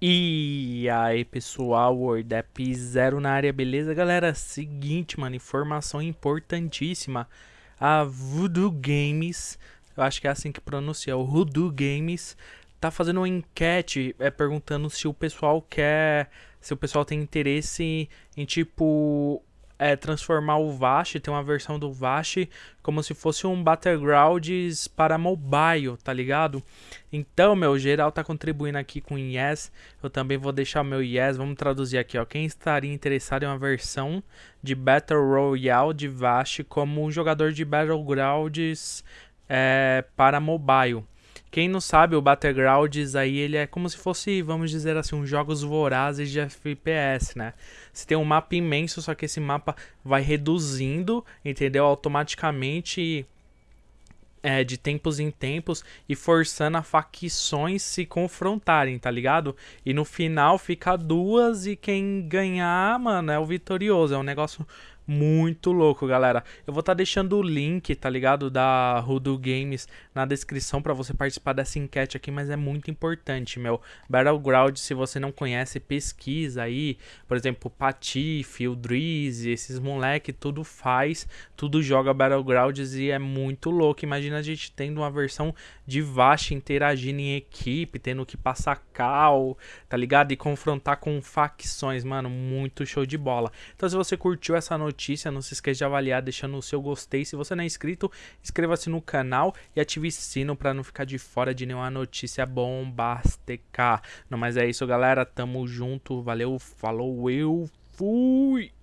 E aí pessoal, WordApp Zero na área, beleza galera? Seguinte, mano, informação importantíssima. A Voodoo Games, eu acho que é assim que pronuncia, o Voodoo Games, tá fazendo uma enquete é, perguntando se o pessoal quer, se o pessoal tem interesse em tipo é, transformar o Vash, ter uma versão do Vash como se fosse um Battlegrounds para mobile, tá ligado? Então, meu, geral tá contribuindo aqui com Yes, eu também vou deixar meu Yes, vamos traduzir aqui, ó. Quem estaria interessado em uma versão de Battle Royale de Vash como um jogador de Battlegrounds é, para mobile? Quem não sabe, o Battlegrounds aí ele é como se fosse, vamos dizer assim, uns jogos vorazes de FPS, né? Você tem um mapa imenso, só que esse mapa vai reduzindo, entendeu? Automaticamente é, de tempos em tempos e forçando a facções se confrontarem, tá ligado? E no final fica duas e quem ganhar, mano, é o vitorioso. É um negócio muito louco, galera. Eu vou estar tá deixando o link, tá ligado, da Rudo Games na descrição para você participar dessa enquete aqui, mas é muito importante, meu. Battleground, se você não conhece, pesquisa aí. Por exemplo, Patife, o Drizzy, esses moleque, tudo faz, tudo joga Battlegrounds e é muito louco. Imagina a gente tendo uma versão de Vash interagindo em equipe, tendo que passar cal, tá ligado? E confrontar com facções, mano, muito show de bola. Então se você curtiu essa notícia. Não se esqueça de avaliar deixando o seu gostei. Se você não é inscrito, inscreva-se no canal e ative o sino para não ficar de fora de nenhuma notícia bombástica. Não, mas é isso, galera. Tamo junto. Valeu, falou, eu fui!